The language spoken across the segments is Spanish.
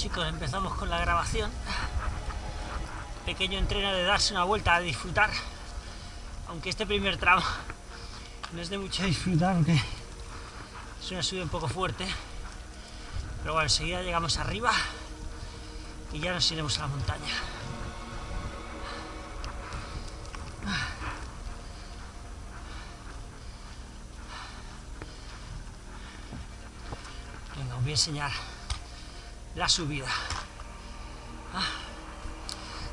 chicos, empezamos con la grabación. Pequeño entreno de darse una vuelta a disfrutar. Aunque este primer tramo no es de mucho disfrutar, aunque es una subida un poco fuerte. Pero bueno, enseguida llegamos arriba y ya nos iremos a la montaña. Venga, os voy a enseñar la subida. Ah.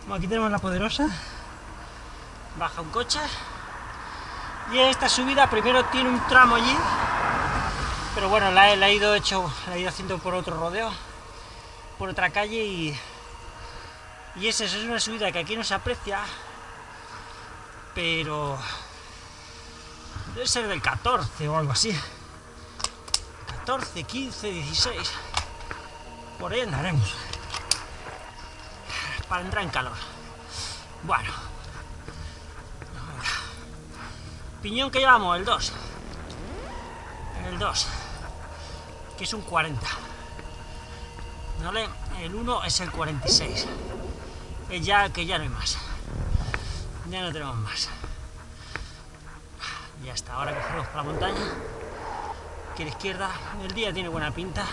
Bueno, aquí tenemos la poderosa. Baja un coche. Y esta subida primero tiene un tramo allí. Pero bueno, la, he ido hecho, la he ido haciendo por otro rodeo. Por otra calle y. Y esa es una subida que aquí no se aprecia. Pero. Debe ser del 14 o algo así. 14, 15, 16 por ahí andaremos. Para entrar en calor. Bueno. Piñón que llevamos, el 2. El 2. Que es un 40. ¿Vale? El 1 es el 46. Es ya que ya no hay más. Ya no tenemos más. Ya está, ahora cogemos para la montaña. Que la izquierda, el día tiene buena pinta.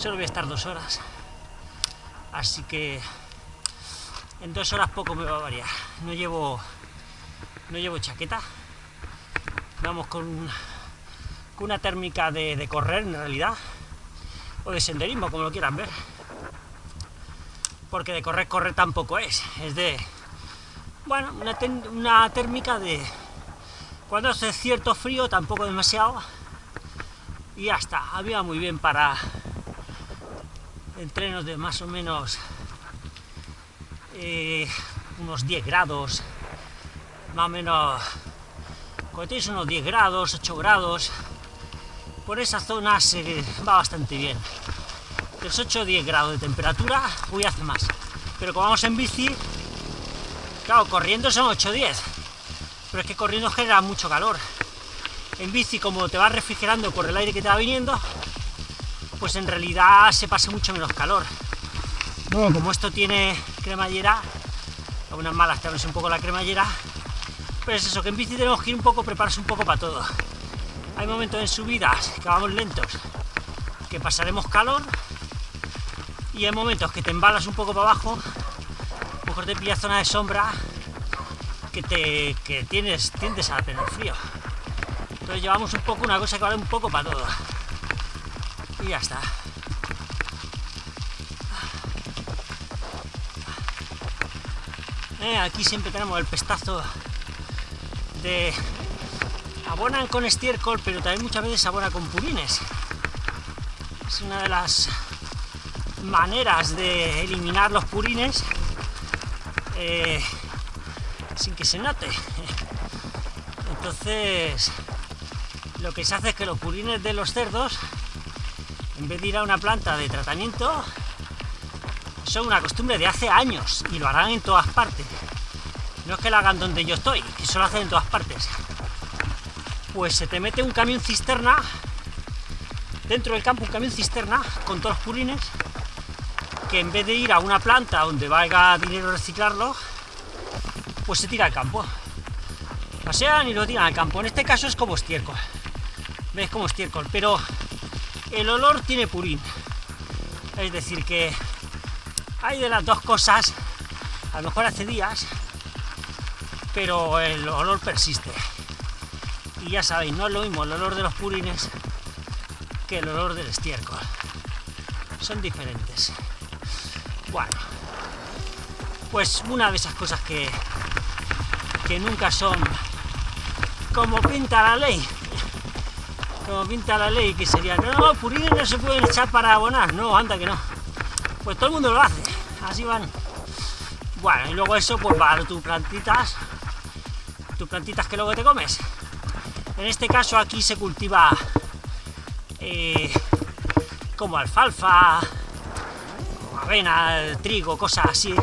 Solo voy a estar dos horas. Así que en dos horas poco me va a variar. No llevo, no llevo chaqueta. Vamos con, con una térmica de, de, correr en realidad. O de senderismo, como lo quieran ver. Porque de correr, correr tampoco es. Es de, bueno, una, una térmica de cuando hace cierto frío, tampoco demasiado. Y ya está. Había muy bien para entrenos de más o menos eh, unos 10 grados, más o menos, cuando tienes unos 10 grados, 8 grados, por esa zona se va bastante bien. De los 8 o 10 grados de temperatura, voy hace más. Pero como vamos en bici, claro, corriendo son 8 o 10, pero es que corriendo genera mucho calor. En bici, como te vas refrigerando por el aire que te va viniendo, pues en realidad se pasa mucho menos calor. No, como esto tiene cremallera, algunas malas te un poco la cremallera, pero es eso, que en bici tenemos que ir un poco, prepararse un poco para todo. Hay momentos en subidas que vamos lentos, que pasaremos calor, y hay momentos que te embalas un poco para abajo, mejor te pillas zona de sombra, que, te, que tienes, tiendes a tener frío. Entonces llevamos un poco una cosa que vale un poco para todo y ya está. Eh, aquí siempre tenemos el pestazo de abonan con estiércol, pero también muchas veces abona con purines. Es una de las maneras de eliminar los purines eh, sin que se note. Entonces, lo que se hace es que los purines de los cerdos en vez de ir a una planta de tratamiento, son una costumbre de hace años y lo harán en todas partes. No es que lo hagan donde yo estoy, que eso lo hacen en todas partes. Pues se te mete un camión cisterna, dentro del campo un camión cisterna con todos los purines, que en vez de ir a una planta donde valga dinero reciclarlo, pues se tira al campo. Pasean y lo tiran al campo. En este caso es como estiércol. ¿Ves? Como estiércol. Pero el olor tiene purín. Es decir, que hay de las dos cosas, a lo mejor hace días, pero el olor persiste. Y ya sabéis, no es lo mismo el olor de los purines que el olor del estiércol. Son diferentes. Bueno, pues una de esas cosas que, que nunca son como pinta la ley como pinta la ley, que sería, no, purines no se pueden echar para abonar, no, anda que no. Pues todo el mundo lo hace, así van. Bueno, y luego eso, pues para tus plantitas, tus plantitas que luego te comes. En este caso aquí se cultiva eh, como alfalfa, como avena, trigo, cosas así.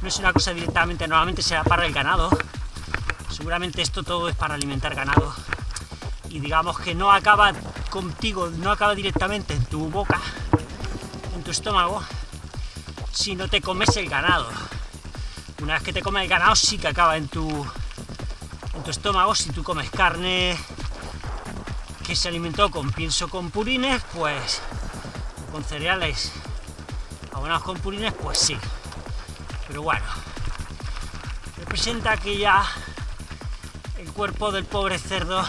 No es una cosa directamente, normalmente será para el ganado. Seguramente esto todo es para alimentar ganado y digamos que no acaba contigo, no acaba directamente en tu boca, en tu estómago si no te comes el ganado. Una vez que te comes el ganado sí que acaba en tu, en tu estómago. Si tú comes carne que se alimentó con pienso con purines, pues con cereales abonados con purines, pues sí. Pero bueno, representa que ya el cuerpo del pobre cerdo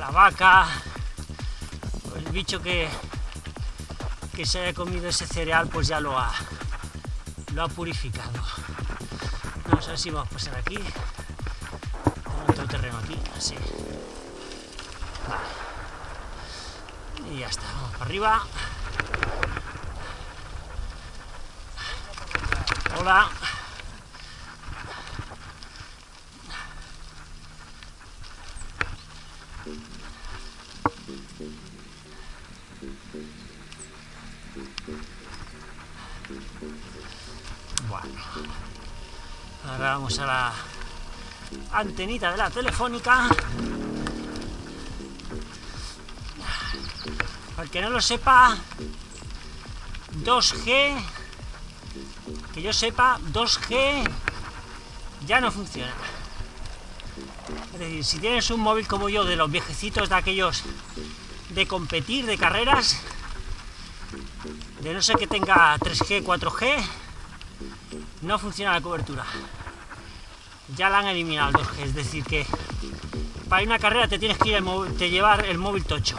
la vaca o el bicho que, que se haya comido ese cereal pues ya lo ha, lo ha purificado. No sé si vamos a pasar aquí. Tengo otro terreno aquí, así. Vale. Y ya está, vamos para arriba. Hola. Antenita de la telefónica. Para el que no lo sepa, 2G, que yo sepa, 2G ya no funciona. Es decir, si tienes un móvil como yo, de los viejecitos de aquellos de competir, de carreras, de no ser que tenga 3G, 4G, no funciona la cobertura. Ya la han eliminado el 2G, es decir que para ir a una carrera te tienes que ir el te llevar el móvil tocho.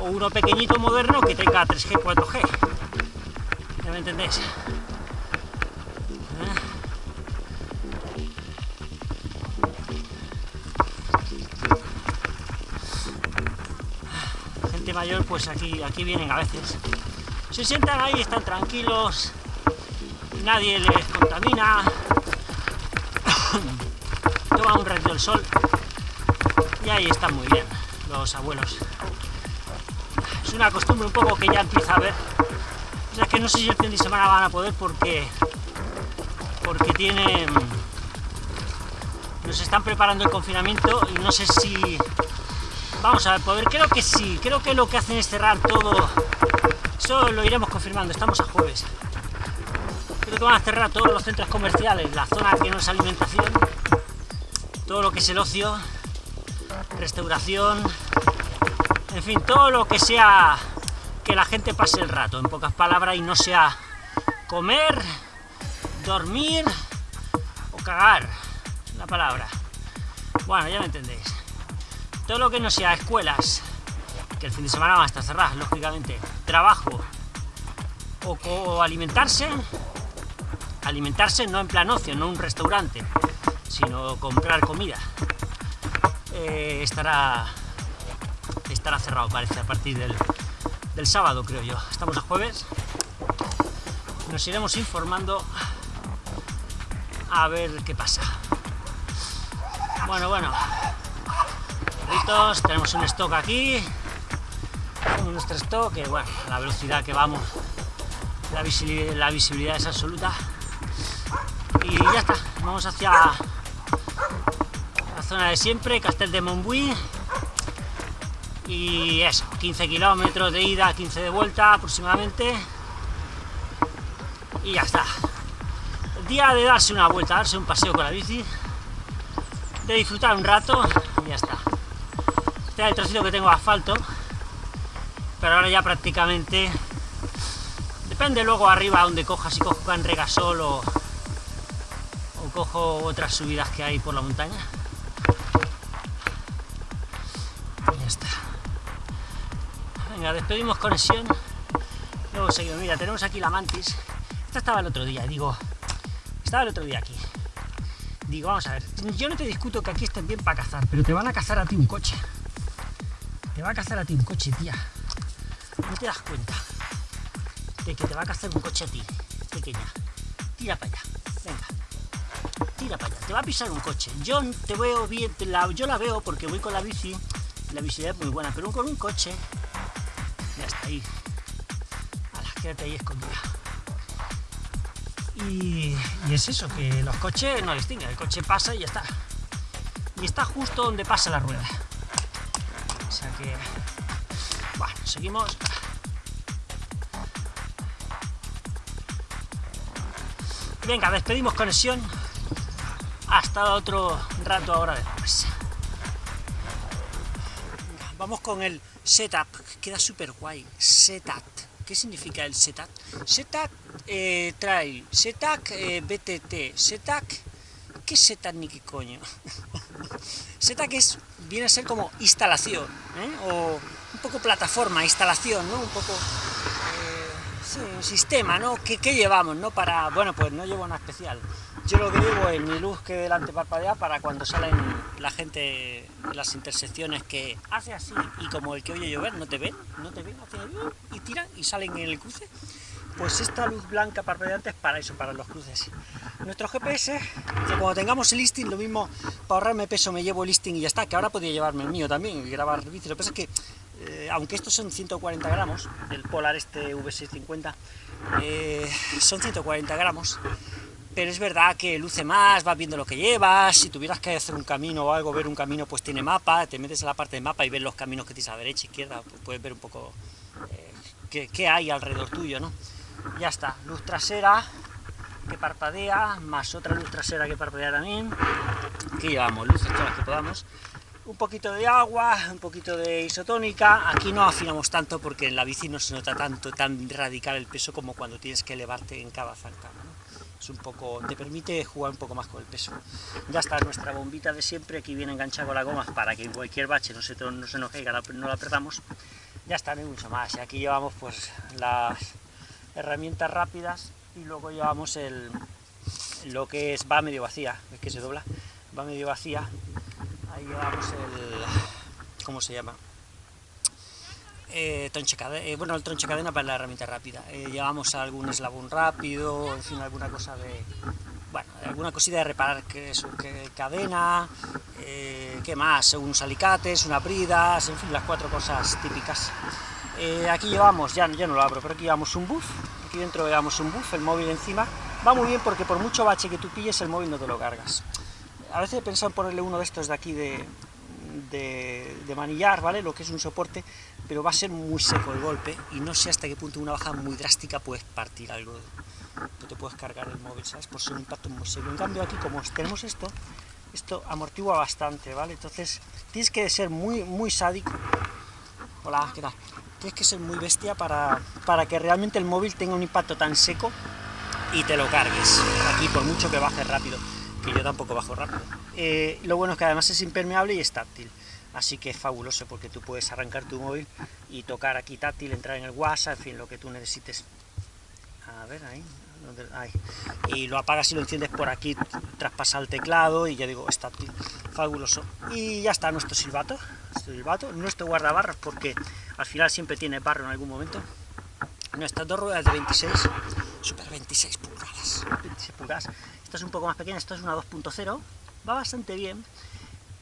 O uno pequeñito moderno que tenga 3G, 4G. ¿Ya me entendéis? Gente mayor, pues aquí, aquí vienen a veces. Se sientan ahí, están tranquilos, nadie les contamina, toman un ratito el sol y ahí están muy bien los abuelos. Es una costumbre un poco que ya empieza a ver. O sea que no sé si el fin de semana van a poder porque porque tienen nos están preparando el confinamiento y no sé si vamos a poder creo que sí, creo que lo que hacen es cerrar todo eso lo iremos confirmando, estamos a jueves creo que van a cerrar todos los centros comerciales, la zona que no es alimentación todo lo que es el ocio restauración en fin, todo lo que sea que la gente pase el rato, en pocas palabras, y no sea comer, dormir o cagar, la palabra. Bueno, ya me entendéis. Todo lo que no sea escuelas, que el fin de semana van a estar cerradas, lógicamente, trabajo o, alimentarse, alimentarse no en plan ocio, no un restaurante, sino comprar comida, eh, estará, estará cerrado, parece, a partir del, del sábado, creo yo. Estamos a jueves. Nos iremos informando a ver qué pasa. Bueno, bueno. Perritos, tenemos un stock aquí. Tenemos nuestro stock, que bueno, la velocidad que vamos, la visibilidad, la visibilidad es absoluta. Y ya está, vamos hacia zona de siempre, Castel de Montbui. Y eso, 15 kilómetros de ida, 15 de vuelta aproximadamente. Y ya está. El día de darse una vuelta, darse un paseo con la bici de disfrutar un rato y ya está. Este es el trocito que tengo asfalto pero ahora ya prácticamente depende luego arriba donde coja, si cojo en Regasol o, o cojo otras subidas que hay por la montaña Venga, despedimos conexión. Luego seguimos. Mira, tenemos aquí la mantis. Esta estaba el otro día, digo. Estaba el otro día aquí. Digo, vamos a ver. Yo no te discuto que aquí estén bien para cazar, pero te van a cazar a ti un coche. Te va a cazar a ti un coche, tía. No te das cuenta de que te va a cazar un coche a ti, pequeña. Tira para allá. Venga. Tira para allá. Te va a pisar un coche. Yo te veo bien, la, yo la veo porque voy con la bici. La visibilidad es muy buena, pero con un coche ahí, a las que te escondidas. Y, es eso, que los coches no distinguen, el coche pasa y ya está. Y está justo donde pasa la rueda. O sea que... Bueno, seguimos. Venga, despedimos conexión. Hasta otro rato ahora después. Vamos con el setup, queda súper guay. Setup. ¿Qué significa el setup? Setup eh, trail, setup eh, BTT, setup... ¿Qué es setup ni qué coño? setup es, viene a ser como instalación, ¿eh? o un poco plataforma, instalación, ¿no? Un poco un sistema, ¿no? ¿Qué, llevamos, no? Para, bueno, pues no llevo nada especial. Yo lo que llevo es mi luz que delante parpadea para cuando salen la gente en las intersecciones que hace así y como el que oye llover, no te ven, no te ven, y tiran y salen en el cruce. Pues esta luz blanca parpadeante es para eso, para los cruces. Nuestro GPS, que cuando tengamos el listing, lo mismo, para ahorrarme peso me llevo el listing y ya está, que ahora podría llevarme el mío también y grabar bici. Lo que pasa es que eh, aunque estos son 140 gramos, el Polar este V650, eh, son 140 gramos, pero es verdad que luce más, vas viendo lo que llevas, si tuvieras que hacer un camino o algo, ver un camino, pues tiene mapa, te metes en la parte de mapa y ves los caminos que tienes a derecha, izquierda, pues puedes ver un poco eh, qué, hay alrededor tuyo, ¿no? Ya está, luz trasera que parpadea, más otra luz trasera que parpadea también, que llevamos, luces todas las que podamos, un poquito de agua, un poquito de isotónica, aquí no afinamos tanto porque en la bici no se nota tanto, tan radical el peso como cuando tienes que elevarte en cada zancada, es un poco, te permite jugar un poco más con el peso. Ya está nuestra bombita de siempre, aquí viene enganchada con la goma para que cualquier bache no se, no se nos caiga, no la perdamos, ya está, no hay mucho más, y aquí llevamos pues las herramientas rápidas y luego llevamos el, lo que es, va medio vacía, es que se dobla, va medio vacía, ahí llevamos el... ¿cómo se llama? Eh, cadena, eh, bueno, el tronche cadena para la herramienta rápida. Eh, llevamos algún eslabón rápido, en fin, alguna cosa de... Bueno, alguna cosita de reparar que es que cadena, eh, ¿qué más? Unos alicates, unas bridas, en fin, las cuatro cosas típicas. aquí llevamos, ya, ya no lo abro, pero aquí llevamos un buff, aquí dentro llevamos un buff, el móvil encima. Va muy bien porque por mucho bache que tú pilles, el móvil no te lo cargas a veces he pensado en ponerle uno de estos de aquí de, de, manillar, ¿vale? Lo que es un soporte, pero va a ser muy seco el golpe y no sé hasta qué punto una baja muy drástica puedes partir algo, no te puedes cargar el móvil, ¿sabes? Por ser un impacto muy seco. En cambio aquí, como tenemos esto, esto amortigua bastante, ¿vale? Entonces tienes que ser muy, muy sádico. Hola, ¿qué tal? Tienes que ser muy bestia para, para que realmente el móvil tenga un impacto tan seco y te lo cargues. Aquí, por mucho que baje rápido que yo tampoco bajo rápido. Eh, lo bueno es que además es impermeable y es táctil, así que es fabuloso porque tú puedes arrancar tu móvil y tocar aquí táctil, entrar en el WhatsApp, en fin, lo que tú necesites. A ver, ahí, y lo apagas y lo enciendes por aquí, traspasa el teclado y ya digo, es táctil, fabuloso. Y ya está nuestro silbato, silbato, nuestro guardabarros porque al final siempre tiene barro en algún momento. Nuestras dos ruedas de 26, super 26 pulgadas, 26 pulgadas, es un poco más pequeña, esto es una 2.0, va bastante bien,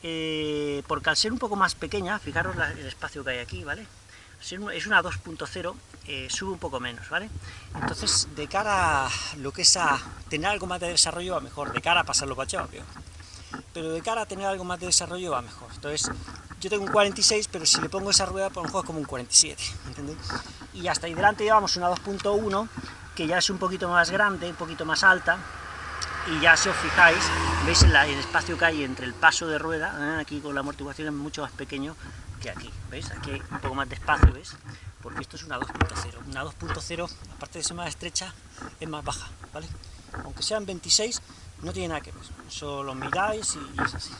eh, porque al ser un poco más pequeña, fijaros el espacio que hay aquí, ¿vale? Es una 2.0, eh, sube un poco menos, ¿vale? Entonces, de cara a lo que es a tener algo más de desarrollo va mejor, de cara a pasarlo pachado, peor. Pero de cara a tener algo más de desarrollo va mejor. Entonces, yo tengo un 46, pero si le pongo esa rueda, pues un juego como un 47, ¿entendéis? Y hasta ahí delante llevamos una 2.1, que ya es un poquito más grande, un poquito más alta, y ya si os fijáis, veis el, espacio que hay entre el paso de rueda, ¿eh? aquí con la amortiguación es mucho más pequeño que aquí, ¿veis? Aquí hay un poco más de espacio, ¿veis? Porque esto es una 2.0, una 2.0, aparte de ser más estrecha, es más baja, ¿vale? Aunque sean 26, no tiene nada que ver, solo miráis y, es así.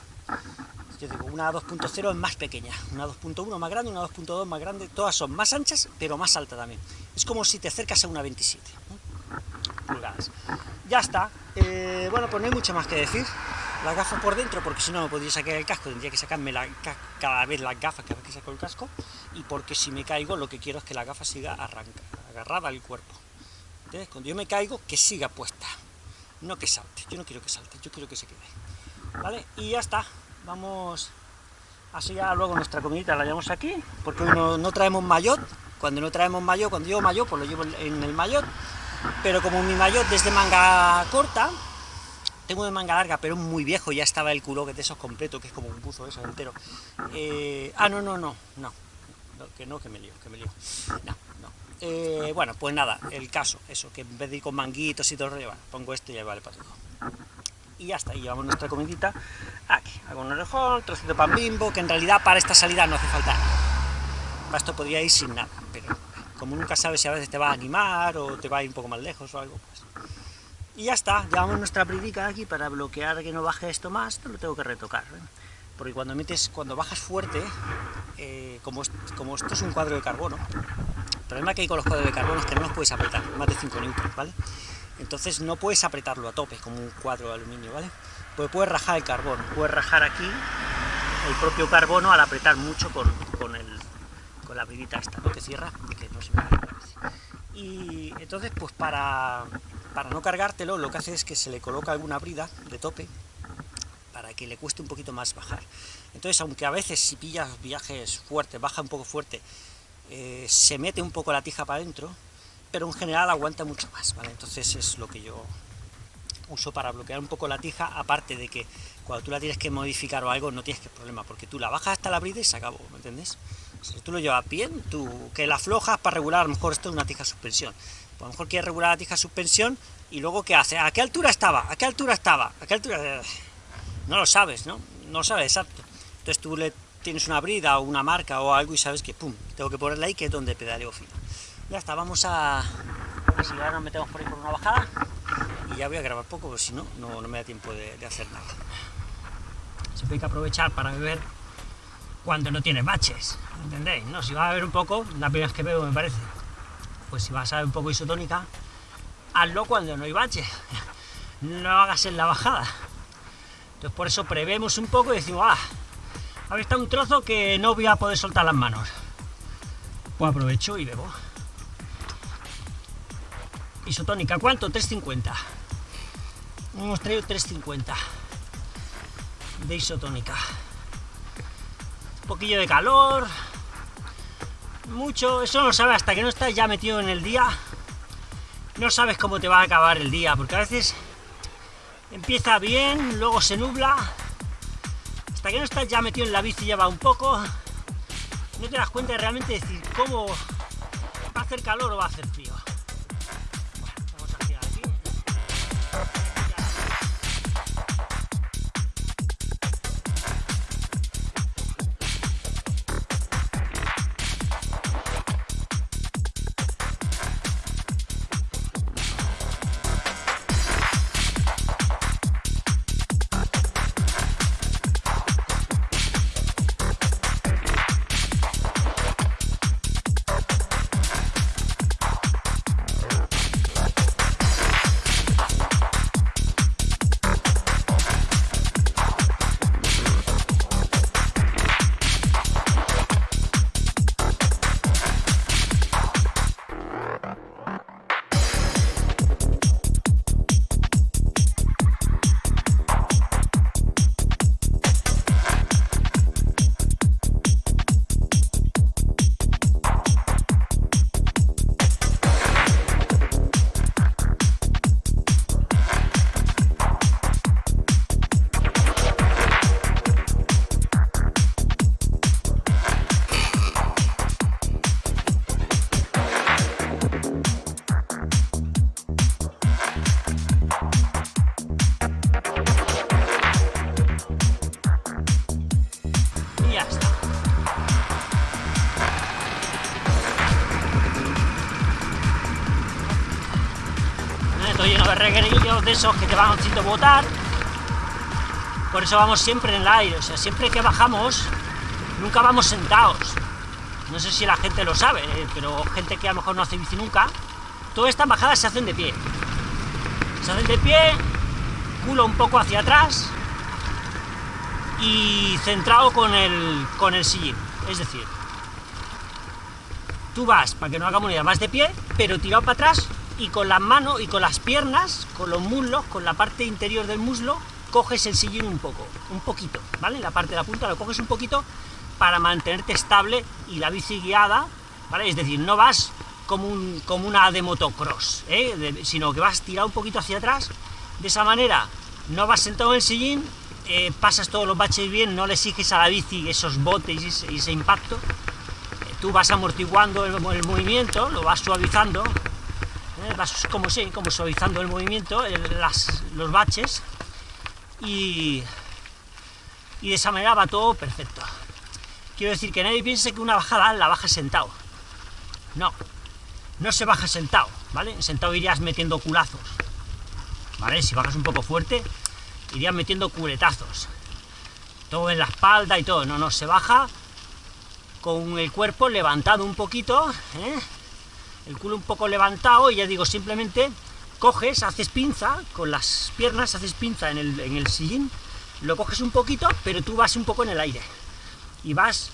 Yo digo, una 2.0 es más pequeña, una 2.1 más grande, una 2.2 más grande, todas son más anchas, pero más alta también. Es como si te acercas a una 27 pulgadas. Ya está, eh, bueno, pues no hay mucho más que decir. Las gafas por dentro, porque si no me podría sacar el casco, tendría que sacarme la, cada vez las gafas cada vez que saco el casco, y porque si me caigo lo que quiero es que la gafa siga arranca, agarrada al cuerpo. Cuando yo me caigo, que siga puesta, no que salte, yo no quiero que salte, yo quiero que se quede. ¿Vale? Y ya está, vamos así ya luego nuestra comidita la llevamos aquí, porque hoy no, traemos maillot, cuando no traemos maillot, cuando llevo maillot, pues lo llevo en el maillot, pero como mi maillot desde manga corta, tengo de manga larga, pero muy viejo, ya estaba el culo que de esos completo, que es como un buzo eso entero. Eh, ah, no, no, no, no, que no, que me lío, que me lío. No, no. Eh, bueno, pues nada, el caso, eso, que en vez de ir con manguitos y todo, bueno, pongo esto y ya vale para todo. Y ya está, y llevamos nuestra comidita aquí, hago un orejón, trocito de pan bimbo, que en realidad para esta salida no hace falta esto podría ir sin nada, pero como nunca sabes si a veces te va a animar o te va a ir un poco más lejos o algo, pues y ya está, llevamos nuestra bridica aquí para bloquear que no baje esto más, lo tengo que retocar, ¿eh? porque cuando metes, cuando bajas fuerte, eh, como, como esto es un cuadro de carbono, el problema que hay con los cuadros de carbono es que no los puedes apretar, más de 5 newtons, ¿vale? Entonces no puedes apretarlo a tope como un cuadro de aluminio, ¿vale? Pues puedes rajar el carbono, puedes rajar aquí el propio carbono al apretar mucho con, con, la bridita esta, ¿no? que cierra, que no se me Y entonces, pues para, para no cargártelo, lo que hace es que se le coloca alguna brida de tope para que le cueste un poquito más bajar. Entonces, aunque a veces si pillas viajes fuertes, baja un poco fuerte, eh, se mete un poco la tija para adentro, pero en general aguanta mucho más, ¿vale? Entonces es lo que yo uso para bloquear un poco la tija, aparte de que cuando tú la tienes que modificar o algo, no tienes que problema, porque tú la bajas hasta la brida y se acabó, ¿me entiendes? Si tú lo llevas bien, tú que la aflojas para regular, a lo mejor esto es una tija suspensión, a lo mejor quieres regular la tija suspensión y luego ¿qué hace? ¿A qué altura estaba? ¿A qué altura estaba? ¿A qué altura? No lo sabes, ¿no? No lo sabes exacto. Entonces tú le tienes una brida o una marca o algo y sabes que, pum, tengo que ponerla ahí que es donde pedaleo fino. Ya está, vamos a... Si ahora nos metemos por ahí por una bajada y ya voy a grabar poco, porque si no, no, me da tiempo de, de hacer nada. Siempre hay que aprovechar para beber cuando no tiene baches, ¿entendéis? No, si va a beber un poco, la primera vez que bebo me parece, pues si vas a ver un poco isotónica, hazlo cuando no hay bache, no hagas en la bajada. Entonces por eso prevemos un poco y decimos, ah, ahora está un trozo que no voy a poder soltar las manos. Pues aprovecho y bebo. Isotónica, ¿cuánto? 3.50. Hemos traído 3.50 de isotónica. Un poquillo de calor, mucho, eso no sabes hasta que no estás ya metido en el día, no sabes cómo te va a acabar el día, porque a veces empieza bien, luego se nubla, hasta que no estás ya metido en la bici ya va un poco, no te das cuenta de realmente decir cómo va a hacer calor o va a hacer frío. Esos que te van haciendo botar. Por eso vamos siempre en el aire, o sea, siempre que bajamos, nunca vamos sentados. No sé si la gente lo sabe, eh, pero gente que a lo mejor no hace bici nunca, todas estas bajadas se hacen de pie. Se hacen de pie, culo un poco hacia atrás y centrado con el, con el sillín. Es decir, tú vas, para que no hagamos idea, más de pie, pero tirado para atrás y con las manos y con las piernas, con los muslos, con la parte interior del muslo, coges el sillín un poco, un poquito, ¿vale? La parte de la punta lo coges un poquito para mantenerte estable y la bici guiada, ¿vale? Es decir, no vas como, un, como una de motocross, ¿eh? sino que vas tirado un poquito hacia atrás, de esa manera no vas sentado en el sillín, eh, pasas todos los baches bien, no le exiges a la bici esos botes y ese, impacto, tú vas amortiguando el, movimiento, lo vas suavizando, ¿eh? vas como, sí, como suavizando el movimiento, los baches, y, y de esa manera va todo perfecto. Quiero decir que nadie piense que una bajada la baja sentado. No, no se baja sentado, ¿vale? Sentado irías metiendo culazos, ¿vale? Si bajas un poco fuerte, irías metiendo culetazos. Todo en la espalda y todo. No, no, se baja con el cuerpo levantado un poquito, ¿eh? El culo un poco levantado, y ya digo, simplemente coges, haces pinza, con las piernas haces pinza en el, en el sillín, lo coges un poquito, pero tú vas un poco en el aire, y vas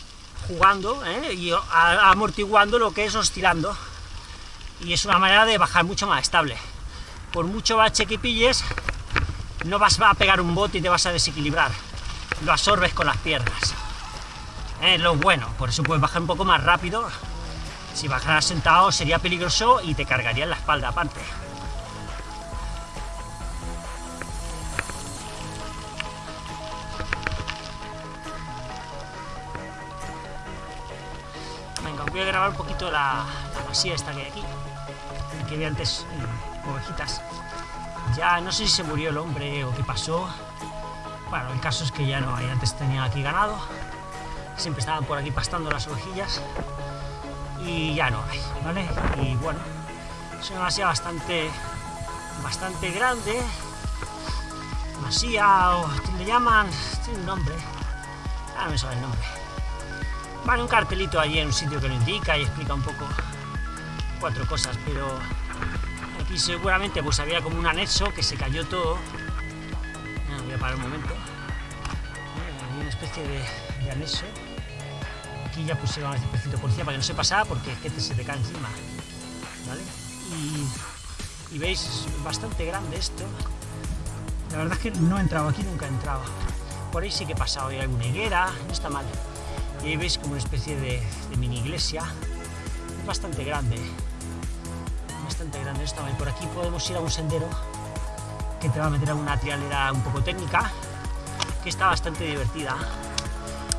jugando, ¿eh? y amortiguando lo que es oscilando, y es una manera de bajar mucho más estable. Por mucho bache que pilles, no vas a pegar un bote y te vas a desequilibrar, lo absorbes con las piernas. Es lo bueno, por eso puedes bajar un poco más rápido. Si bajaras sentado sería peligroso y te cargaría en la espalda aparte. Venga, voy a grabar un poquito la, la esta que hay aquí, que vi antes ovejitas. Ya no sé si se murió el hombre o qué pasó. Bueno, el caso es que ya no hay, antes tenía aquí ganado siempre estaban por aquí pastando las ovejillas y ya no hay, ¿vale? Y bueno, es una masía bastante, bastante grande, masía o le llaman, tiene un nombre, ahora no me sabe el nombre. Vale, un cartelito allí en un sitio que lo indica y explica un poco cuatro cosas, pero aquí seguramente pues había como un anexo que se cayó todo. voy a parar un momento. Hay una especie de anexo aquí ya pusieron este pecito de policía para que no se pasara porque es que se te cae encima, ¿vale? Y, veis, es bastante grande esto. La verdad es que no he entrado aquí, nunca he entrado. Por ahí sí que he pasado, hay alguna higuera, no está mal. Y ahí veis como una especie de, mini iglesia. Es bastante grande, bastante grande esto. Y por aquí podemos ir a un sendero que te va a meter a una trialera un poco técnica, que está bastante divertida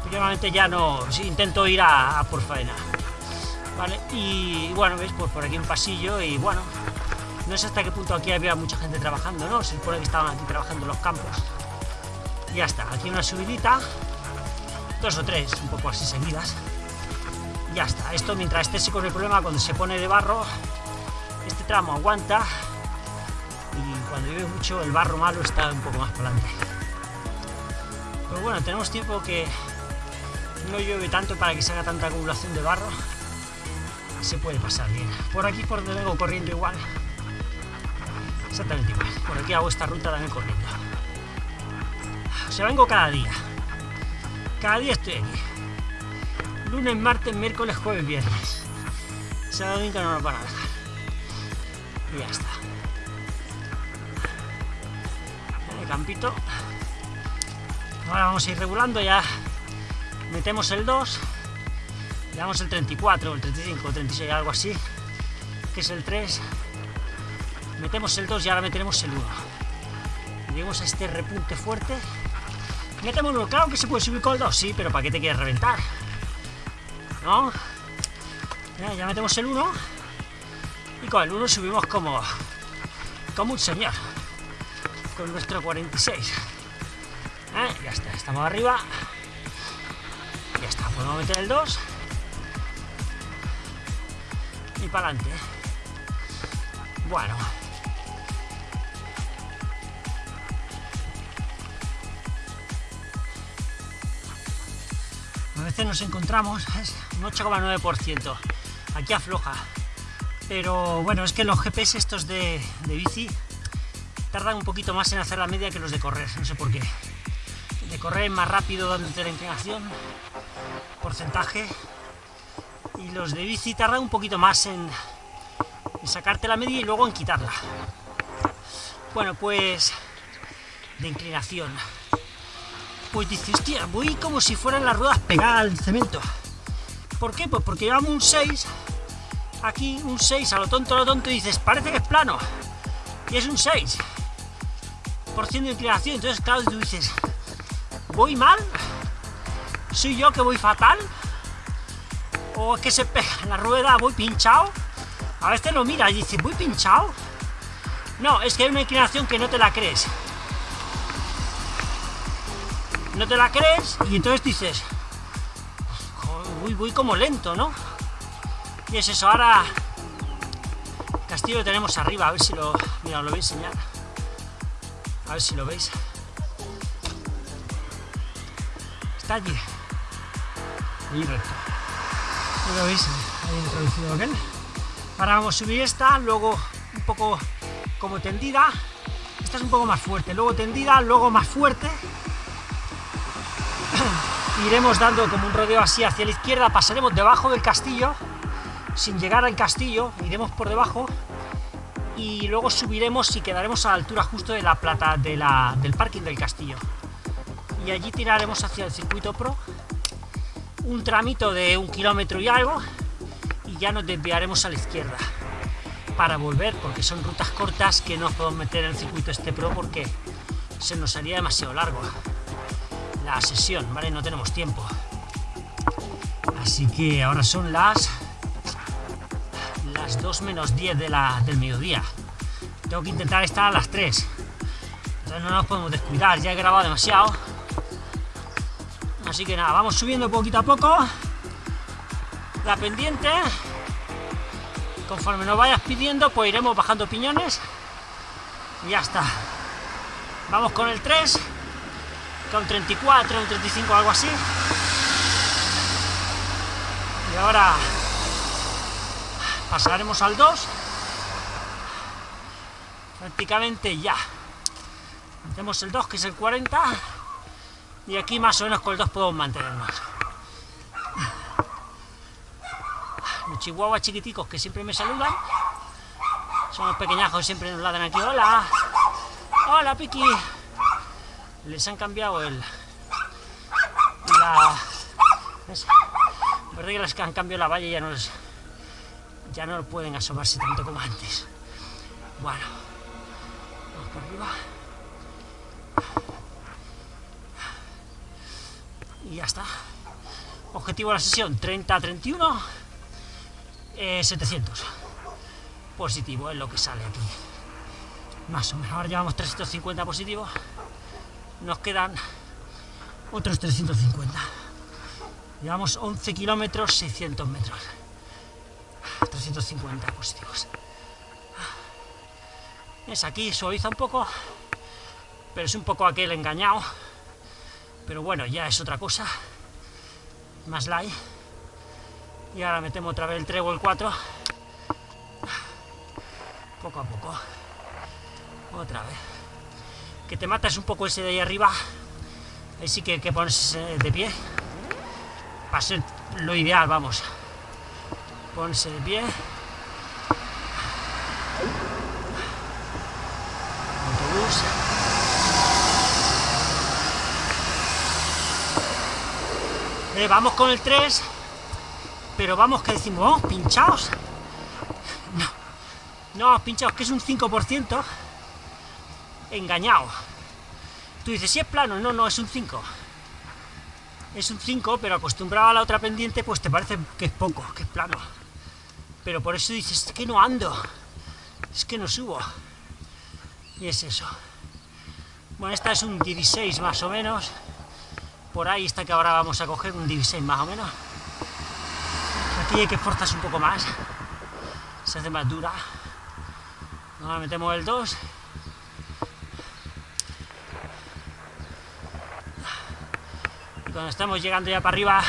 últimamente ya no, intento ir a, por faena. ¿Vale? Y bueno, veis, pues por aquí un pasillo y bueno, no sé hasta qué punto aquí había mucha gente trabajando, ¿no? Se supone que estaban aquí trabajando los campos. ya está, aquí una subidita, dos o tres, un poco así seguidas. Ya está, esto mientras esté con el problema, cuando se pone de barro, este tramo aguanta y cuando llueve mucho el barro malo está un poco más para adelante. Pero bueno, tenemos tiempo que no llueve tanto para que se haga tanta acumulación de barro, se puede pasar bien. Por aquí por donde vengo corriendo igual, exactamente igual. Por aquí hago esta ruta también corriendo. O sea, vengo cada día. Cada día estoy aquí. Lunes, martes, miércoles, jueves, viernes. Sábado domingo no nos van a dejar. Y ya está. El campito. Ahora vamos a ir regulando ya metemos el 2, le damos el 34, el 35, el 36, algo así, que es el 3, metemos el 2 y ahora meteremos el 1. Llegamos a este repunte fuerte, metemos uno, claro que se puede subir con el 2, sí, pero ¿para qué te quieres reventar? ¿No? Ya, ya metemos el 1 y con el 1 subimos como, como un señor, con nuestro 46. ¿Eh? Ya está, estamos arriba podemos meter el 2 y para adelante bueno. A veces nos encontramos es un 8,9% aquí afloja. Pero bueno es que los GPS estos de, de bici tardan un poquito más en hacer la media que los de correr. No sé por qué. De correr más rápido dándote la inclinación porcentaje y los de bici tardan un poquito más en, sacarte la media y luego en quitarla. Bueno, pues de inclinación. Pues dices, hostia, voy como si fueran las ruedas pegadas al cemento. ¿Por qué? Pues porque llevamos un 6, aquí un 6, a lo tonto, a lo tonto, y dices, parece que es plano. Y es un 6 por ciento de inclinación. Entonces, claro, tú dices, ¿voy mal? ¿Soy yo que voy fatal? o es que se pega la rueda, voy pinchado. A veces lo mira y dice, voy pinchado. No, es que hay una inclinación que no te la crees. No te la crees y entonces dices, voy como lento, ¿no? Y es eso, ahora el castillo lo tenemos arriba, a ver si lo... Mira, os lo voy a enseñar. A ver si lo veis. Está allí. Ahora vamos a subir esta, luego un poco como tendida. Esta es un poco más fuerte, luego tendida, luego más fuerte. Iremos dando como un rodeo así hacia la izquierda, pasaremos debajo del castillo, sin llegar al castillo, iremos por debajo. Y luego subiremos y quedaremos a la altura justo de la plata de la, del parking del castillo. Y allí tiraremos hacia el circuito pro, un tramito de un kilómetro y algo, y ya nos desviaremos a la izquierda para volver, porque son rutas cortas que no podemos meter en el circuito este pro porque se nos haría demasiado largo la sesión, ¿vale? No tenemos tiempo. Así que ahora son las las 2 menos 10 de la, del mediodía. Tengo que intentar estar a las 3. Entonces no nos podemos descuidar, ya he grabado demasiado. Así que nada, vamos subiendo poquito a poco. La pendiente. Conforme nos vayas pidiendo pues iremos bajando piñones. Y ya está. Vamos con el 3 con 34 un 35 algo así. Y ahora pasaremos al 2 prácticamente ya. Tenemos el 2 que es el 40 y aquí más o menos con el 2 podemos mantenernos los chihuahuas chiquiticos que siempre me saludan. Son los pequeñajos que siempre nos ladran aquí. ¡Hola! ¡Hola, Piki! Les han cambiado el... La... Es que les han cambiado la valla ya no. Ya no pueden asomarse tanto como antes. Bueno. Vamos por arriba. Y ya está. Objetivo de la sesión 30-31. 700 eh, positivo es lo que sale aquí. Más o menos, ahora llevamos 350 positivos nos quedan otros 350 llevamos 11 kilómetros 600 metros. 350 positivos. Es aquí, suaviza un poco pero es un poco aquel engañado pero bueno, ya es otra cosa. Más light. Y ahora metemos otra vez el 3 o el 4 poco a poco. Otra vez. Que te matas un poco ese de ahí arriba. Ahí sí que, que pones de pie. Para ser lo ideal, vamos. Ponerse de pie eh, vamos con el 3 pero vamos que decimos, oh, pinchaos. No, no, pinchaos, que es un 5% engañado. Tú dices, si es plano, no, no, es un 5. Es un 5, pero acostumbrado a la otra pendiente, pues te parece que es poco, que es plano. Pero por eso dices, es que no ando, es que no subo. Y es eso. Bueno, esta es un 16 más o menos. Por ahí está que ahora vamos a coger un 16 más o menos. Aquí hay que esforzarse un poco más. Se hace más dura. Ahora metemos el 2. Y cuando estamos llegando ya para arriba,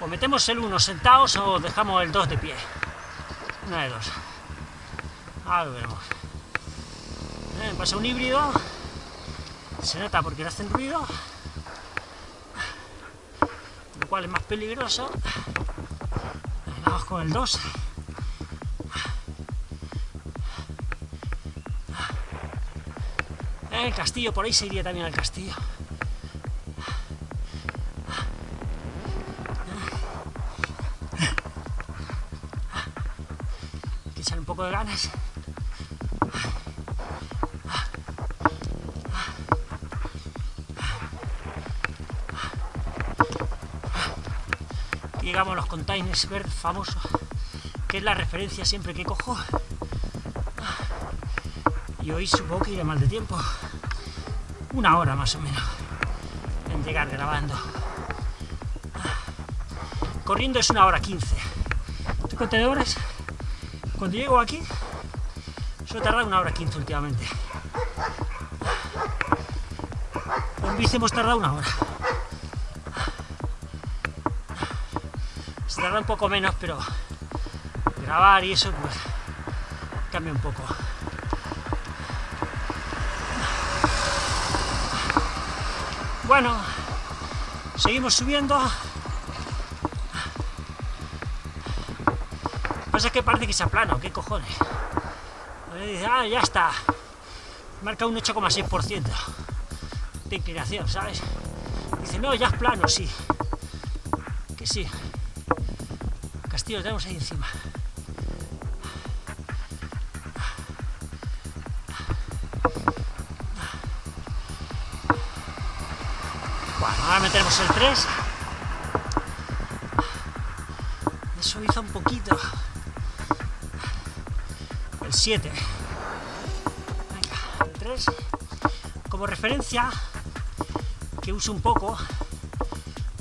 o metemos el 1 sentados o dejamos el 2 de pie. Una de dos. Ahora lo veremos. Eh, pasa un híbrido. Se nota porque le hacen ruido. Lo cual es más peligroso con el 2. El castillo, por ahí se iría también al castillo. Hay que echar un poco de ganas. Llegamos a los containers verdes famosos, que es la referencia siempre que cojo. Y hoy supongo que iré mal de tiempo. Una hora más o menos en llegar grabando. Corriendo es una hora quince. Estos contenedores, cuando llego aquí, suele tardar una hora quince últimamente. En bici hemos tardado una hora. Tarda un poco menos, pero grabar y eso pues cambia un poco. Bueno, seguimos subiendo. Pasa que parece que se aplana, ¿qué cojones? Dice, ah, ya está. Marca un 8,6% de inclinación, ¿sabes? Dice, no, ya es plano, sí. Que sí. Lo tenemos ahí encima. Bueno, ahora metemos el 3. Me suaviza un poquito. El 7. Venga, el 3. Como referencia, que uso un poco,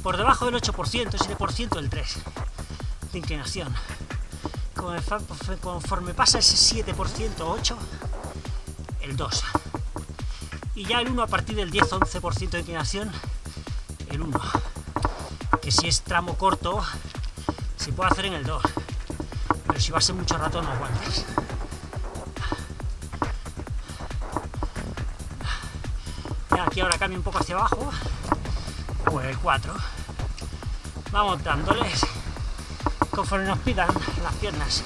por debajo del 8%, 7% el 3 de inclinación. Conforme pasa ese 7%, 8, el 2. Y ya el 1 a partir del 10-11% de inclinación, el 1. Que si es tramo corto, se puede hacer en el 2. Pero si va a ser mucho rato, no aguantes. Aquí ahora cambio un poco hacia abajo, pues el 4. Vamos dándoles conforme nos pidan las piernas.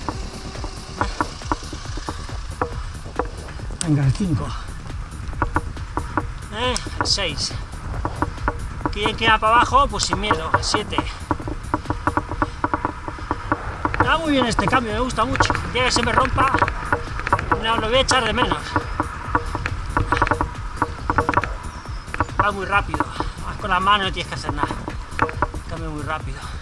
Venga, el 5. ¿Eh? El 6. ¿Quién queda para abajo? Pues sin miedo, el 7. Está muy bien este cambio, me gusta mucho. El que se me rompa, no lo voy a echar de menos. Va muy rápido. Vas con la mano no tienes que hacer nada. Cambio muy rápido.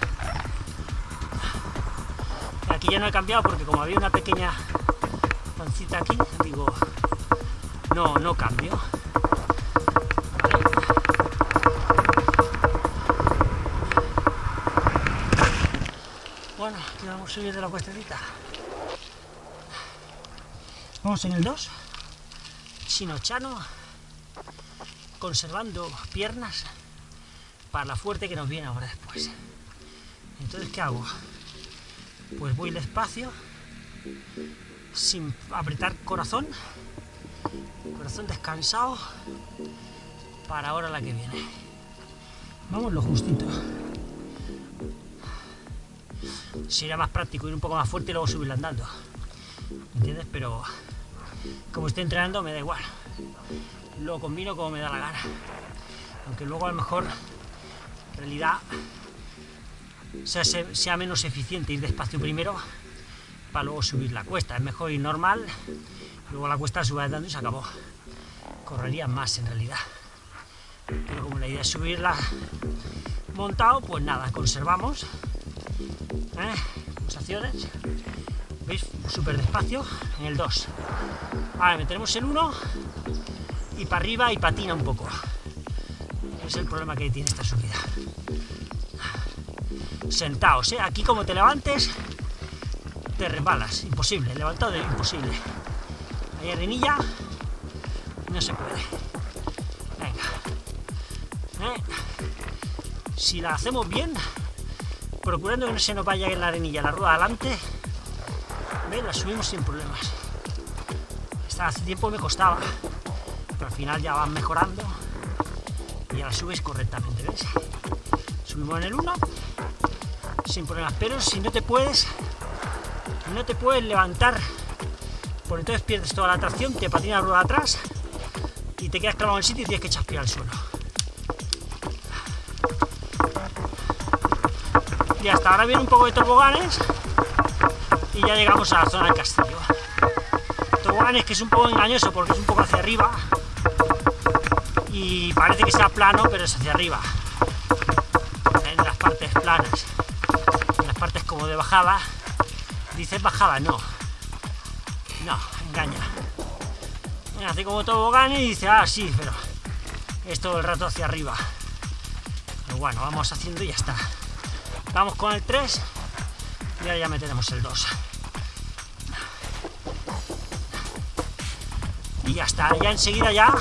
Aquí ya no he cambiado porque como había una pequeña pancita aquí, digo, no, no cambio. Bueno, aquí vamos a subir de la cuestecita. Vamos en el 2. Chino Chano conservando piernas para la fuerte que nos viene ahora después. Entonces, ¿qué hago? Pues voy despacio, sin apretar corazón, corazón descansado, para ahora la que viene. Vamos lo justito. Sería más práctico ir un poco más fuerte y luego subir andando. ¿Entiendes? Pero como estoy entrenando me da igual lo combino como me da la gana. Aunque luego a lo mejor, en realidad, sea, menos eficiente ir despacio primero para luego subir la cuesta. Es mejor ir normal, luego la cuesta sube andando y se acabó. Correría más en realidad. Pero como la idea es subirla montado, pues nada, conservamos. ¿eh? Pulsaciones. ¿Veis? Súper despacio en el 2. Ahora metemos el 1 y para arriba y patina un poco. Es el problema que tiene esta subida. Sentaos, ¿eh? Aquí como te levantes, te resbalas. Imposible, levantado de imposible. Ahí arenilla, no se puede. Venga. ¿Eh? Si la hacemos bien, procurando que no se nos vaya en la arenilla la rueda adelante, ¿ves? la subimos sin problemas. Hace tiempo me costaba pero al final ya van mejorando y ya la subes correctamente, ¿ves? Subimos en el 1 sin problemas, pero si no te puedes no te puedes levantar por entonces pierdes toda la tracción, te patina la rueda atrás y te quedas clavado en el sitio y tienes que echar al suelo. Y hasta ahora viene un poco de toboganes y ya llegamos a la zona del castillo. Toboganes que es un poco engañoso porque es un poco hacia arriba, y parece que sea plano, pero es hacia arriba, en las partes planas. Partes como de bajada. Dices bajada, no. No, engaña. Hace como tobogán y dice, ah, sí, pero es todo el rato hacia arriba. Pero bueno, vamos haciendo y ya está. Vamos con el 3 y ahora ya meteremos el 2. Y ya está, ya enseguida ya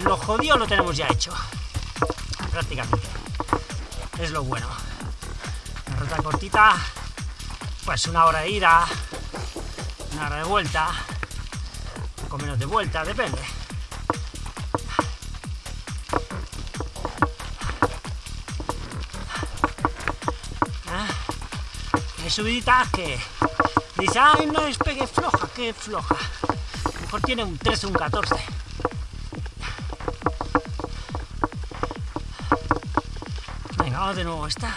lo jodido lo tenemos ya hecho. Prácticamente. Es lo bueno. Ruta cortita, pues una hora de ida, una hora de vuelta, con menos de vuelta, depende. Hay subiditas que dice, ay, no es pegue floja, que floja. A mejor tiene un 13 un 14. Venga, vamos de nuevo esta.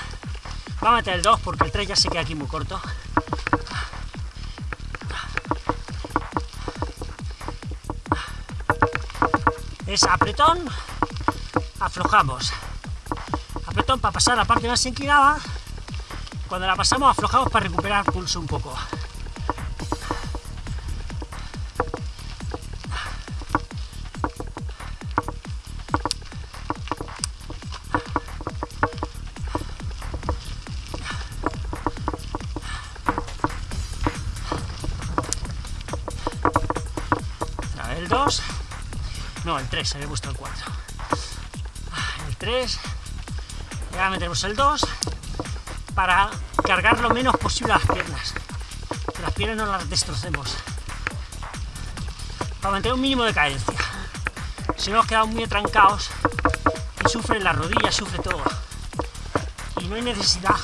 Vamos a meter el 2 porque el 3 ya se queda aquí muy corto. Es apretón, aflojamos. Apretón para pasar la parte más inclinada cuando la pasamos aflojamos para recuperar pulso un poco. El 3, se me gusta el 4 el 3 y ahora metemos el 2 para cargar lo menos posible las piernas. Que las piernas no las destrocemos. Para mantener un mínimo de cadencia. Si no nos quedamos muy trancados y sufren las rodillas, sufre todo. Y no hay necesidad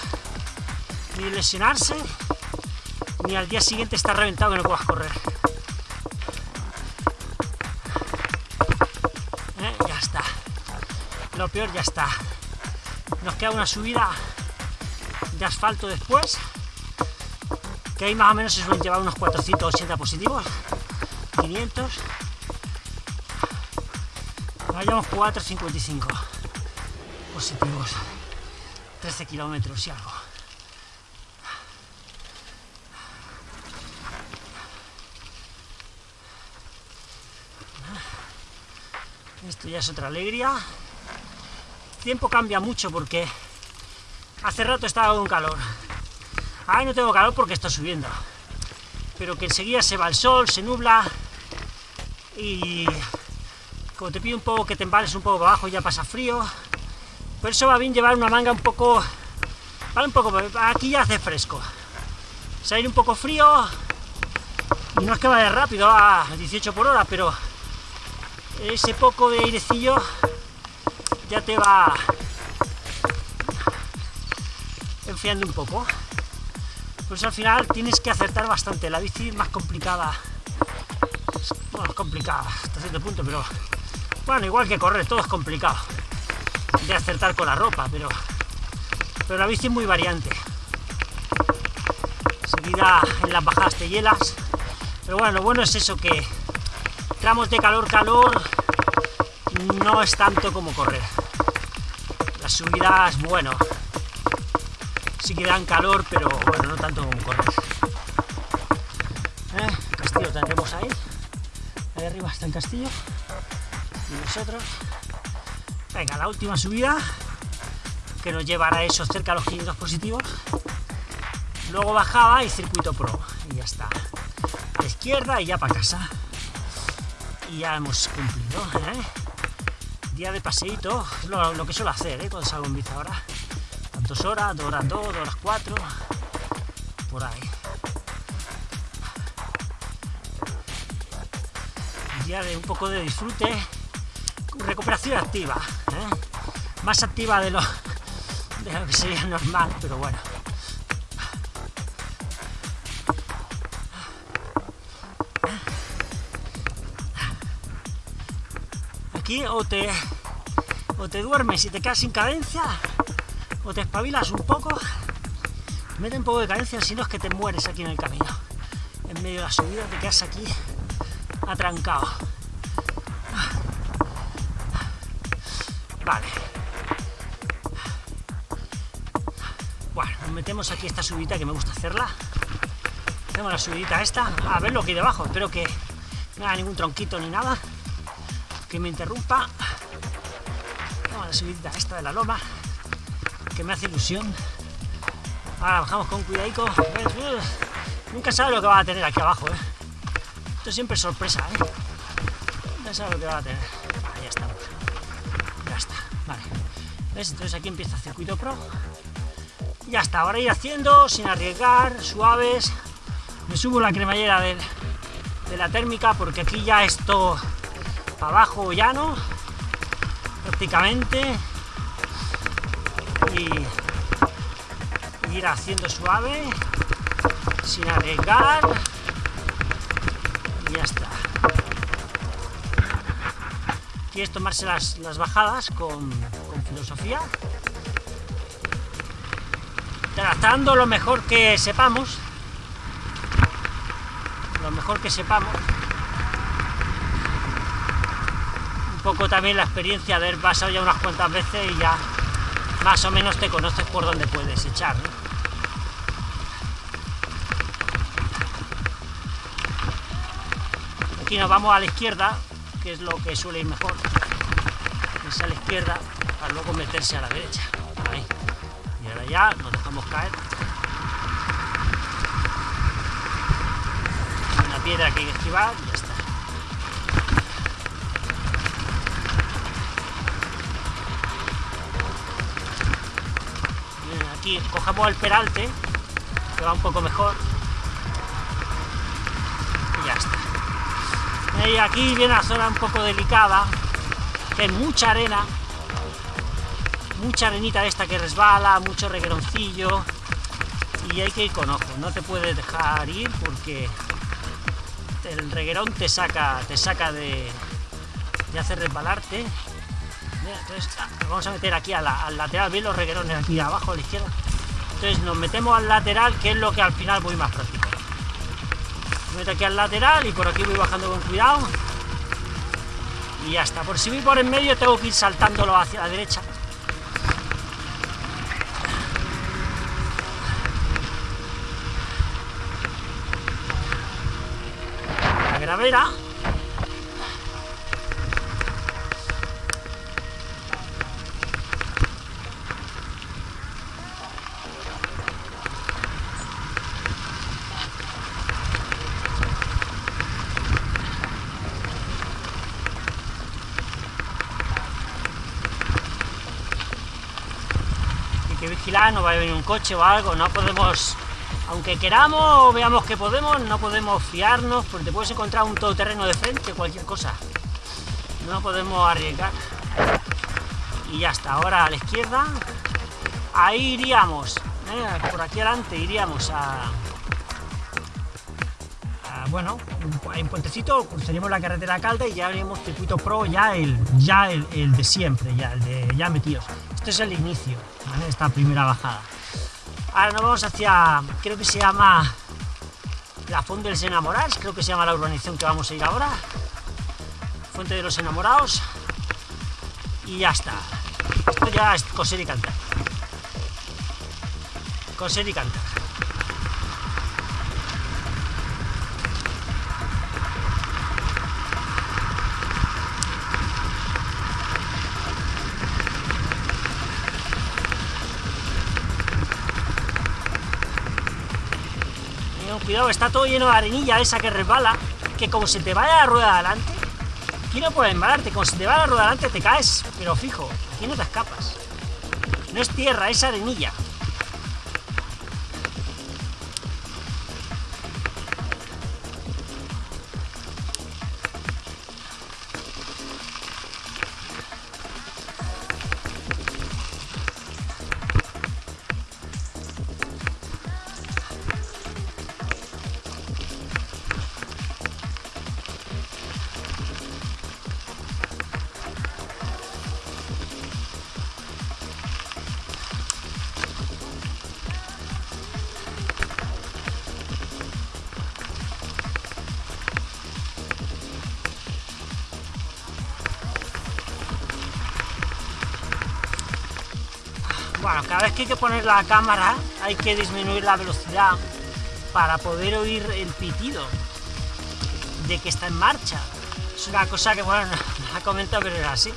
ni lesionarse, ni al día siguiente estar reventado que no puedas correr. Lo peor ya está. Nos queda una subida de asfalto después, que ahí más o menos se suelen llevar unos 480 positivos, 500. Vayamos 455 positivos, 13 kilómetros y algo. Esto ya es otra alegría. Tiempo cambia mucho porque Hace rato estaba con calor. Ahora no tengo calor porque está subiendo. Pero que enseguida se va el sol, se nubla y como te pido un poco que te embales un poco para abajo ya pasa frío. Por eso va bien llevar una manga un poco... Vale, un poco... Aquí ya hace fresco. Salir un poco frío y no es que vaya rápido a 18 por hora, pero ese poco de airecillo ya te va enfriando un poco. Pues al final tienes que acertar bastante. La bici es más complicada. Bueno, es complicada hasta cierto punto, pero bueno, igual que correr, todo es complicado de acertar con la ropa, pero, pero la bici es muy variante. Seguida en las bajadas te hielas, pero bueno, lo bueno es eso que tramos de calor, calor, no es tanto como correr. Subidas, bueno, sí que dan calor, pero bueno, no tanto como correr. ¿Eh? castillo tendremos ahí. Ahí arriba está el castillo. Y nosotros. Venga, la última subida, que nos llevará a eso cerca de los 500 positivos. Luego bajaba y circuito pro. Y ya está. A la izquierda y ya para casa. Y ya hemos cumplido. ¿eh? Día de paseíto, lo, que suelo hacer ¿eh? cuando salgo en bici ahora dos horas, dos horas dos, dos horas cuatro, por ahí. día de un poco de disfrute, recuperación activa, ¿eh? más activa de lo, de lo que sería normal, pero bueno. O te, o te duermes y te quedas sin cadencia, o te espabilas un poco, mete un poco de cadencia, si no es que te mueres aquí en el camino. En medio de la subida te quedas aquí atrancado. Vale. Bueno, Nos metemos aquí esta subida que me gusta hacerla. Hacemos la subidita esta. A ver lo que hay debajo. Espero que no haya ningún tronquito ni nada que me interrumpa. Vamos a la subidita esta de la loma que me hace ilusión. Ahora bajamos con cuidadico. Nunca sabe lo que va a tener aquí abajo, ¿eh? Esto siempre es sorpresa, ¿eh? Nunca sabe lo que va a tener. ya está. Ya está. Vale. ¿Ves? Entonces aquí empieza el circuito pro. Ya está. Ahora ir haciendo sin arriesgar, suaves. Me subo la cremallera de la térmica porque aquí ya esto para abajo llano prácticamente. Y ir haciendo suave, sin arriesgar, y ya está. Quieres tomarse las, bajadas con, filosofía, tratando lo mejor que sepamos, lo mejor que sepamos, un también la experiencia de haber pasado ya unas cuantas veces y ya más o menos te conoces por dónde puedes echar. Aquí nos vamos a la izquierda, que es lo que suele ir mejor. Es a la izquierda para luego meterse a la derecha. Y ahora ya nos dejamos caer. Una piedra que hay que esquivar aquí cogemos el peralte, que va un poco mejor. Y ya está. Y aquí viene la zona un poco delicada, que hay mucha arena, mucha arenita esta que resbala, mucho regueroncillo, y hay que ir con ojo, no te puedes dejar ir porque el reguerón te saca, te saca de, de hacer resbalarte entonces ah, vamos a meter aquí al lateral, bien los reguerones aquí abajo a la izquierda. Entonces nos metemos al lateral, que es lo que al final voy más práctico. Me meto aquí al lateral y por aquí voy bajando con cuidado. Y ya está. Por si voy por en medio tengo que ir saltándolo hacia la derecha. La gravera coche o algo, no podemos, aunque queramos veamos que podemos, no podemos fiarnos, porque puedes encontrar un todoterreno de frente, cualquier cosa. No podemos arriesgar. Y ya está, ahora a la izquierda, ahí iríamos, ¿eh? por aquí adelante iríamos a, bueno, en puentecito cruzaríamos la carretera Calda y ya haríamos circuito pro, ya el, ya el, de siempre, ya el de ya metidos. Este es el inicio, esta primera bajada. Ahora nos vamos hacia, creo que se llama la Fuente de los Enamorados, creo que se llama la urbanización que vamos a ir ahora. Fuente de los Enamorados. Y ya está. Esto ya es coser y cantar. Coser y cantar. Cuidado, está todo lleno de arenilla esa que resbala, que como se te vaya la rueda adelante, aquí no puedes embalarte, como se te va la rueda adelante te caes, pero fijo, aquí no te escapas. No es tierra, es arenilla. Hay que poner la cámara hay que disminuir la velocidad para poder oír el pitido de que está en marcha. Es una cosa que, bueno, no la comento, pero es así.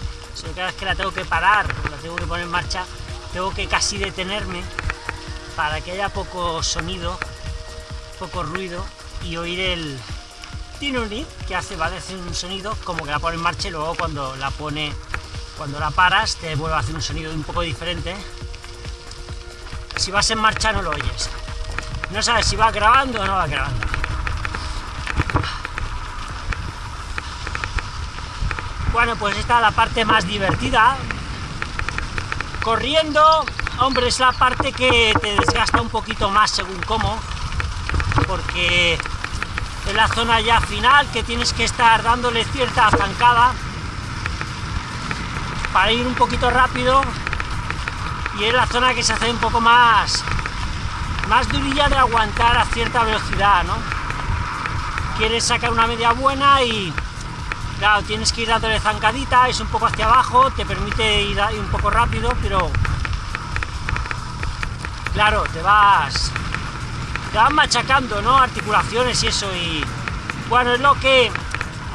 cada vez que la tengo que parar, la tengo que poner en marcha, tengo que casi detenerme para que haya poco sonido, poco ruido y oír el tinuri que hace, ¿vale? Hace un sonido como que la pone en marcha y luego cuando la pone, cuando la paras te vuelve a hacer un sonido un poco diferente. Si vas en marcha no lo oyes. No sabes si va grabando o no va grabando. Bueno, pues esta es la parte más divertida. Corriendo, hombre, es la parte que te desgasta un poquito más según cómo, porque es la zona ya final que tienes que estar dándole cierta zancada para ir un poquito rápido y es la zona que se hace un poco más más durilla de aguantar a cierta velocidad, ¿no? Quieres sacar una media buena y Claro, tienes que ir dándole zancadita, es un poco hacia abajo, te permite ir un poco rápido, pero... Claro, te vas... Te vas machacando, ¿no? Articulaciones y eso, y... Bueno, es lo que...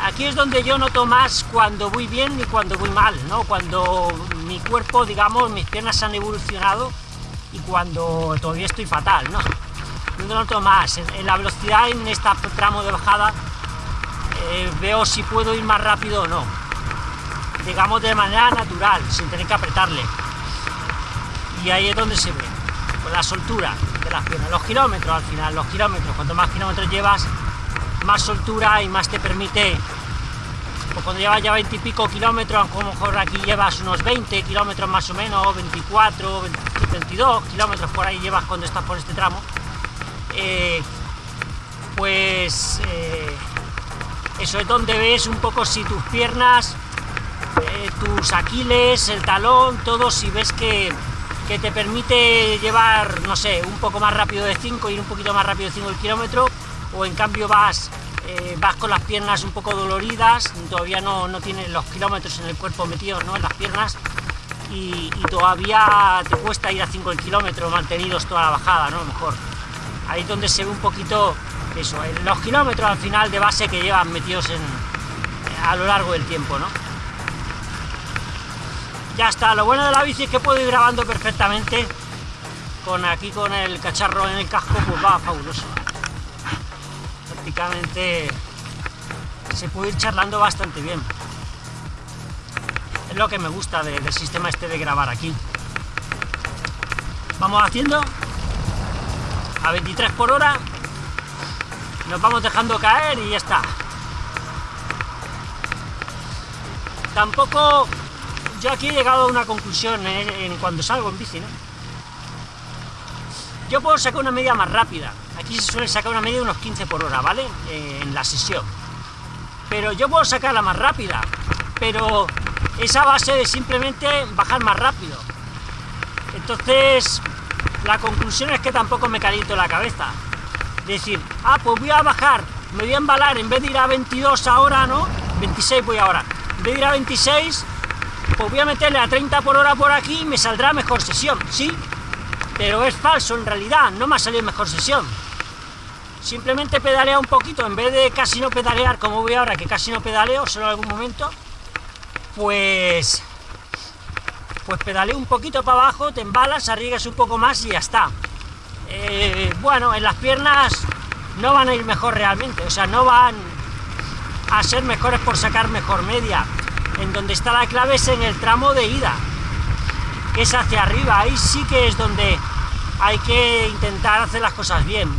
Aquí es donde yo noto más cuando voy bien y cuando voy mal, ¿no? Cuando mi cuerpo, digamos, mis piernas han evolucionado y cuando todavía estoy fatal, ¿no? No noto más. en la velocidad en este tramo de bajada eh, veo si puedo ir más rápido o no. Digamos de manera natural, sin tener que apretarle. Y ahí es donde se ve, con la soltura de las piernas. Los kilómetros al final, los kilómetros, cuanto más kilómetros llevas, más soltura y más te permite pues cuando llevas ya 20 y pico kilómetros, a lo mejor aquí llevas unos 20 kilómetros más o menos, 24, 22 kilómetros por ahí llevas cuando estás por este tramo, eh, pues eh, eso es donde ves un poco si tus piernas, eh, tus aquiles, el talón, todo, si ves que, te permite llevar, no sé, un poco más rápido de 5, ir un poquito más rápido de 5 el kilómetro, o en cambio vas, eh, vas con las piernas un poco doloridas, todavía no, no tienes los kilómetros en el cuerpo metidos ¿no? en las piernas, y, todavía te cuesta ir a 5 el kilómetro mantenidos toda la bajada, ¿no? Mejor. Ahí es donde se ve un poquito eso, los kilómetros al final de base que llevan metidos en, a lo largo del tiempo, ¿no? Ya está, lo bueno de la bici es que puedo ir grabando perfectamente con aquí con el cacharro en el casco, pues va fabuloso. Se puede ir charlando bastante bien. Es lo que me gusta del sistema este de grabar aquí. Vamos haciendo a 23 por hora nos vamos dejando caer y ya está. Tampoco, yo aquí he llegado a una conclusión ¿eh? en cuando salgo en bici, ¿no? Yo puedo sacar una media más rápida. Aquí se suele sacar una media de unos 15 por hora, ¿vale? Eh, en la sesión. Pero yo puedo sacarla más rápida. Pero esa base de simplemente bajar más rápido. Entonces, la conclusión es que tampoco me caliento la cabeza decir, ah, pues voy a bajar, me voy a embalar, en vez de ir a 22 ahora, ¿no? 26 voy ahora. En vez de ir a 26, pues voy a meterle a 30 por hora por aquí y me saldrá mejor sesión, ¿sí? Pero es falso en realidad, no me ha salido mejor sesión. Simplemente pedalea un poquito, en vez de casi no pedalear como voy ahora, que casi no pedaleo, solo en algún momento, pues... Pues pedaleo un poquito para abajo, te embalas, arriesgas un poco más y ya está. Eh, bueno, en las piernas no van a ir mejor realmente, o sea, no van a ser mejores por sacar mejor media. En donde está la clave es en el tramo de ida, que es hacia arriba, ahí sí que es donde hay que intentar hacer las cosas bien.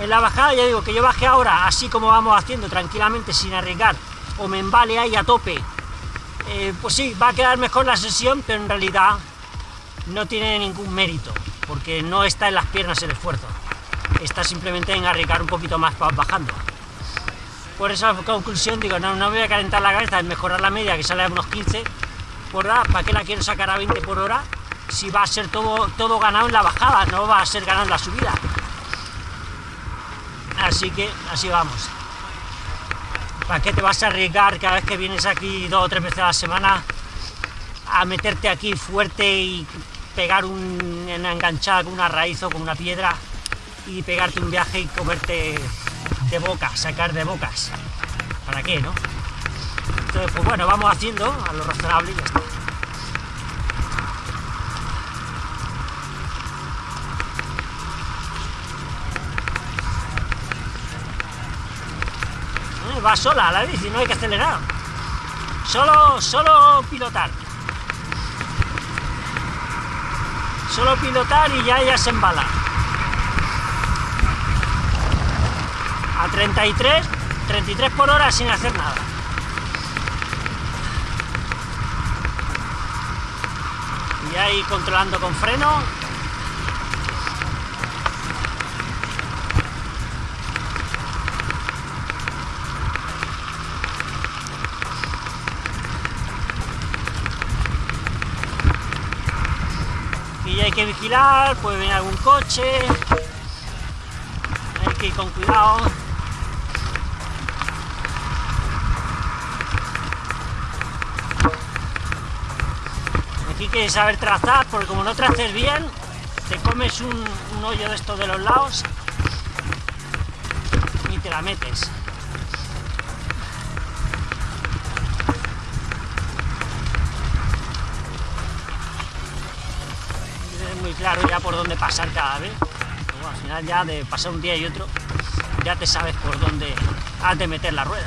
En la bajada ya digo que yo baje ahora, así como vamos haciendo, tranquilamente, sin arriesgar, o me embale ahí a tope, eh, pues sí, va a quedar mejor la sesión, pero en realidad no tiene ningún mérito porque no está en las piernas el esfuerzo, está simplemente en arriesgar un poquito más bajando. Por esa conclusión digo, no, no voy a calentar la cabeza, es mejorar la media que sale a unos 15 por hora, ¿para qué la quiero sacar a 20 por hora? Si va a ser todo, todo ganado en la bajada, no va a ser ganado en la subida. Así que así vamos. ¿Para qué te vas a arriesgar cada vez que vienes aquí dos o tres veces a la semana a meterte aquí fuerte y pegar una enganchada con una raíz o con una piedra y pegarte un viaje y comerte de boca, sacar de bocas. ¿Para qué, no? Entonces, pues bueno, vamos haciendo a lo razonable y ya está. Va sola la bici, no hay que acelerar. Solo, solo pilotar. Solo pilotar y ya ella se embala. A 33, 33 por hora sin hacer nada. Y ahí controlando con freno. Puede venir algún coche, hay que ir con cuidado. Aquí hay que saber trazar, porque como no traces bien, te comes un, un hoyo de estos de los lados y te la metes. Ya por dónde pasar cada vez. Al final ya de pasar un día y otro, ya te sabes por dónde has de meter la rueda.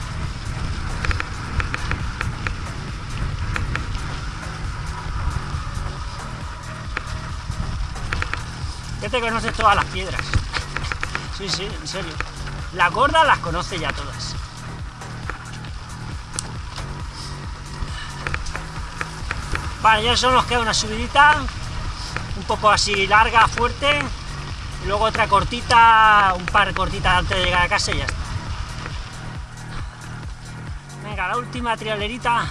Ya te conoces todas las piedras. Sí, sí, en serio. Las gordas las conoce ya todas. Vale, ya solo nos queda una subidita, poco así larga, fuerte, y luego otra cortita, un par cortitas antes de llegar a casa y ya está. Venga, la última trialerita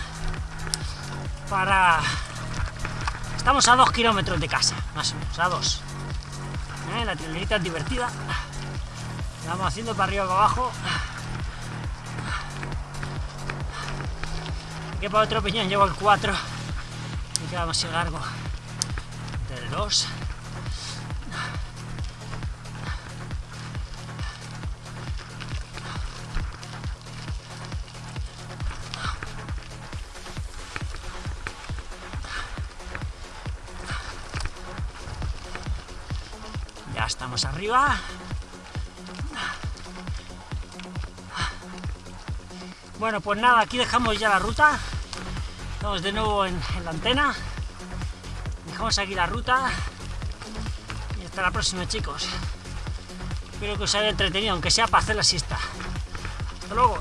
para... Estamos a dos kilómetros de casa, más o menos, a dos. ¿Eh? La trialerita es divertida. La vamos haciendo para arriba y para abajo. Que para otro piñón llevo el 4 y queda demasiado largo. 2. Ya estamos arriba. Bueno, pues nada, aquí dejamos ya la ruta. Estamos de nuevo en, en la antena. Dejamos aquí la ruta. Y hasta la próxima, chicos. Espero que os haya entretenido, aunque sea para hacer la siesta. Hasta luego.